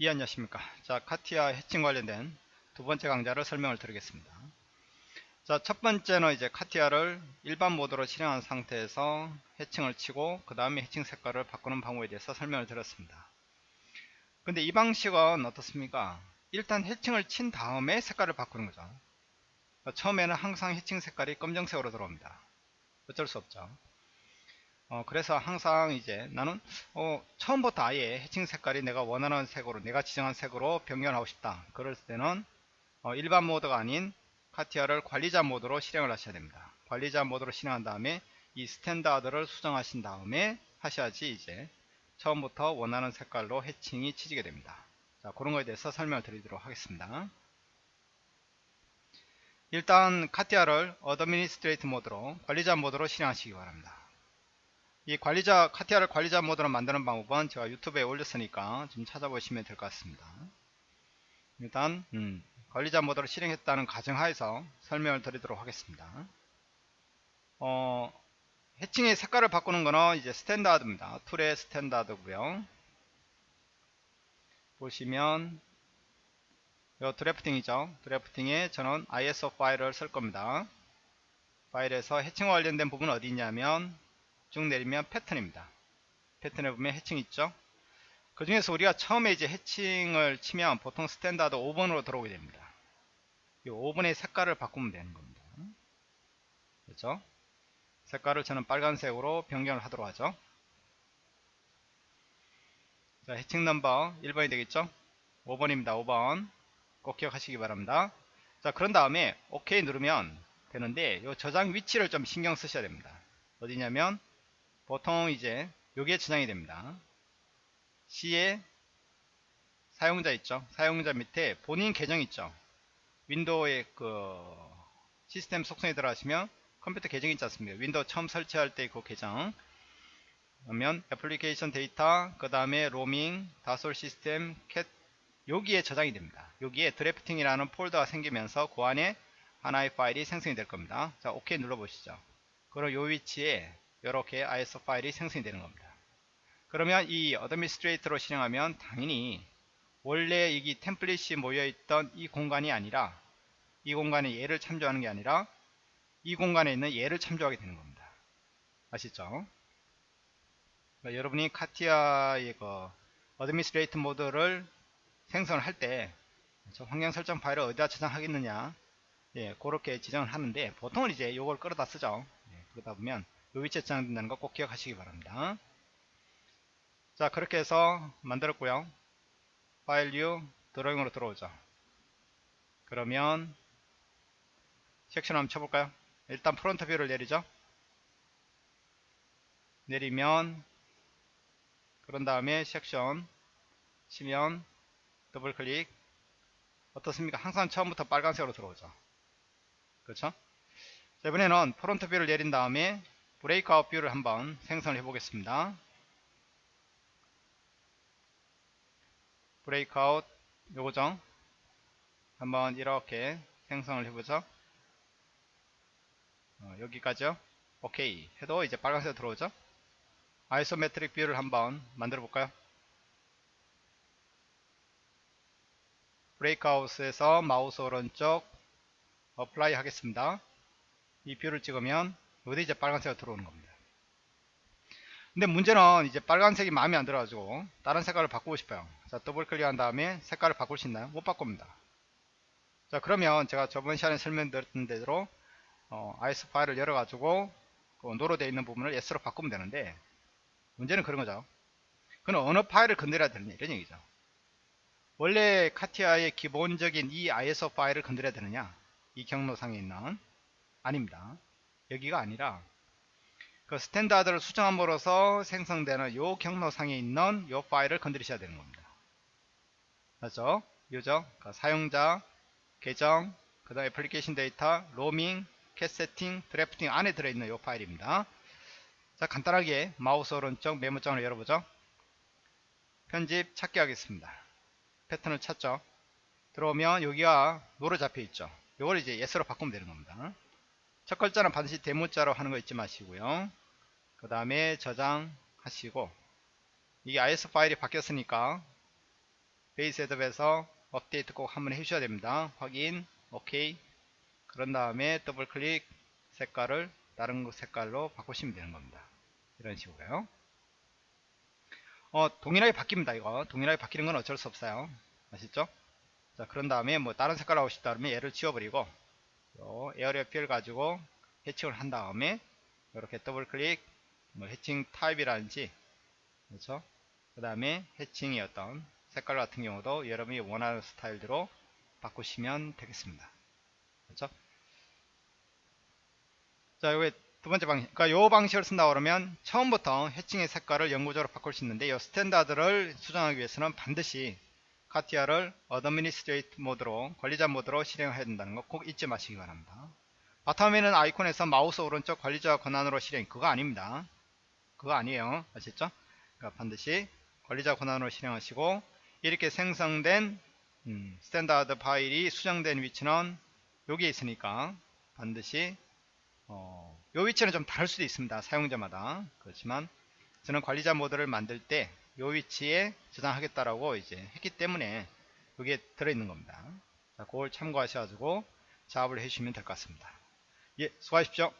예 안녕하십니까. 자 카티아 해칭 관련된 두 번째 강좌를 설명을 드리겠습니다. 자 첫 번째는 이제 카티아를 일반 모드로 실행한 상태에서 해칭을 치고 그 다음에 해칭 색깔을 바꾸는 방법에 대해서 설명을 드렸습니다. 근데 이 방식은 어떻습니까? 일단 해칭을 친 다음에 색깔을 바꾸는 거죠. 처음에는 항상 해칭 색깔이 검정색으로 들어옵니다. 어쩔 수 없죠 어, 그래서 항상 이제 나는 어, 처음부터 아예 hatching 색깔이 내가 원하는 색으로 내가 지정한 색으로 변경하고 싶다. 그럴 때는 어, 일반 모드가 아닌 CATIA를 관리자 모드로 실행을 하셔야 됩니다. 관리자 모드로 실행한 다음에 이 standard를 수정하신 다음에 하셔야지 이제 처음부터 원하는 색깔로 hatching이 쳐지게 됩니다. 자 그런 거에 대해서 설명을 드리도록 하겠습니다. 일단 CATIA를 administrate 모드로 관리자 모드로 실행하시기 바랍니다 이 관리자 CATIA를 관리자 모드로 만드는 방법은 제가 유튜브에 올렸으니까 좀 찾아보시면 될 것 같습니다. 일단 음, 관리자 모드로 실행했다는 가정하에서 설명을 드리도록 하겠습니다. 어, hatching의 색깔을 바꾸는 거는 이제 standard입니다. tool의 standard고요. 보시면 요 drafting이죠. drafting에 저는 ISO 파일을 쓸 겁니다. 파일에서 hatching과 관련된 부분은 어디 있냐면 쭉 내리면 패턴입니다. 패턴에 보면 hatching 있죠. 그 중에서 우리가 처음에 이제 hatching을 치면 보통 standard 5번으로 들어오게 됩니다. 이 5번의 색깔을 바꾸면 되는 겁니다. 그렇죠? 색깔을 저는 빨간색으로 변경을 하도록 하죠. 자, hatching 넘버 1번이 되겠죠? 5번입니다. 5번. 꼭 기억하시기 바랍니다. 자, 그런 다음에 OK 누르면 되는데 이 저장 위치를 좀 신경 쓰셔야 됩니다. 어디냐면 보통 이제 요게 저장이 됩니다. C에 사용자 있죠. 사용자 밑에 본인 계정 있죠. 윈도우의 그 시스템 속성에 들어가시면 컴퓨터 계정 있지 않습니까? 윈도우 처음 설치할 때 그 계정 그러면 Application Data 그 다음에 Roaming Dassault Systèmes CAT 여기에 저장이 됩니다. 여기에 drafting이라는 폴더가 생기면서 그 안에 하나의 파일이 생성이 될 겁니다. 자, OK 눌러보시죠. 그럼 요 위치에 이렇게 ISO 파일이 생성이 되는 겁니다. 그러면 이 administrator로 실행하면 당연히 원래 이 template이 모여있던 이 공간이 아니라 이 공간에 얘를 참조하는 게 아니라 이 공간에 있는 얘를 참조하게 되는 겁니다. 아시죠? 그러니까 여러분이 CATIA의 그 administrate 모드를 생성을 할 때 환경 설정 파일을 어디다 저장하겠느냐 예, 그렇게 지정을 하는데 보통은 이제 이걸 끌어다 쓰죠. 예, 그러다 보면 요 위치에 저장된다는 거 꼭 기억하시기 바랍니다. 자 그렇게 해서 만들었고요. File New Drawing으로 들어오죠. 그러면 섹션 한번 쳐볼까요? 일단 front view를 내리죠. 내리면 그런 다음에 섹션 치면 더블 클릭 어떻습니까? 항상 처음부터 빨간색으로 들어오죠. 그렇죠? 자, 이번에는 front view를 내린 다음에 breakout view를 한번 생성을 해 보겠습니다. breakout 요거죠 한번 이렇게 생성을 해보죠. 어, 여기까지요. 오케이. 해도 이제 빨간색 들어오죠? isometric view를 한번 만들어 볼까요? breakout에서 마우스 오른쪽 apply 하겠습니다. 이 view를 찍으면 어디 이제 빨간색으로 들어오는 겁니다. 근데 문제는 이제 빨간색이 마음에 안 들어가지고 다른 색깔을 바꾸고 싶어요. 자 더블 클릭한 다음에 색깔을 바꿀 수 있나요? 못 바꿉니다. 자 그러면 제가 저번 시간에 설명드렸던 대로 어, ISO 파일을 열어가지고 그 no로 되어 있는 부분을 yes로 바꾸면 되는데 문제는 그런 거죠. 그건 어느 파일을 건드려야 되느냐 이런 얘기죠. 원래 CATIA의 기본적인 이 ISO 파일을 건드려야 되느냐 이 경로상에 있는 아닙니다. 여기가 아니라 그 standard를 수정함으로써 생성되는 요 경로상에 있는 요 파일을 건드리셔야 되는 겁니다. 맞죠? 요죠? 그 사용자, 계정, 그 다음 application data, roaming, CAT setting, drafting 안에 들어있는 요 파일입니다. 자 간단하게 마우스 오른쪽 메모장을 열어보죠. 편집 찾기 하겠습니다. 패턴을 찾죠. 들어오면 여기가 no로 잡혀 있죠. 요걸 이제 yes로 바꾸면 되는 겁니다. 첫 글자는 반드시 대문자로 하는 거 잊지 마시고요. 그 다음에 저장하시고 이게 ISO 파일이 바뀌었으니까 page setup에서 업데이트 꼭 한번 해주셔야 됩니다. 확인, 오케이. 그런 다음에 더블 클릭 색깔을 다른 색깔로 바꾸시면 되는 겁니다. 이런 식으로요. 어, 동일하게 바뀝니다. 이거 동일하게 바뀌는 건 어쩔 수 없어요. 아시죠? 자, 그런 다음에 뭐 다른 색깔 하고 싶다 그러면 얘를 지워버리고 area fill 가지고 해칭을 한 다음에 이렇게 더블 클릭 뭐 해칭 타입이라든지 그렇죠? 그 다음에 해칭의 어떤 색깔 같은 경우도 여러분이 원하는 스타일대로 바꾸시면 되겠습니다. 그렇죠? 자, 여기 두 번째 방식. 그러니까 요 방식을 쓴다 그러면 처음부터 해칭의 색깔을 영구적으로 바꿀 수 있는데 이 standard를 수정하기 위해서는 반드시 CATIA를 administrate 모드로 관리자 모드로 실행해야 된다는 거 꼭 잊지 마시기 바랍니다. 바탕화면 아이콘에서 마우스 오른쪽 관리자 권한으로 실행 그거 아닙니다. 그거 아니에요. 아셨죠? 그러니까 반드시 관리자 권한으로 실행하시고 이렇게 생성된 음, standard 파일이 수정된 위치는 여기에 있으니까 반드시 어, 요 위치는 좀 다를 수도 있습니다. 사용자마다. 그렇지만 저는 관리자 모드를 만들 때 요 위치에 저장하겠다라고 이제 했기 때문에 여기에 들어있는 겁니다. 자, 그걸 참고하셔가지고 작업을 해주시면 될 것 같습니다. 예, 수고하십시오.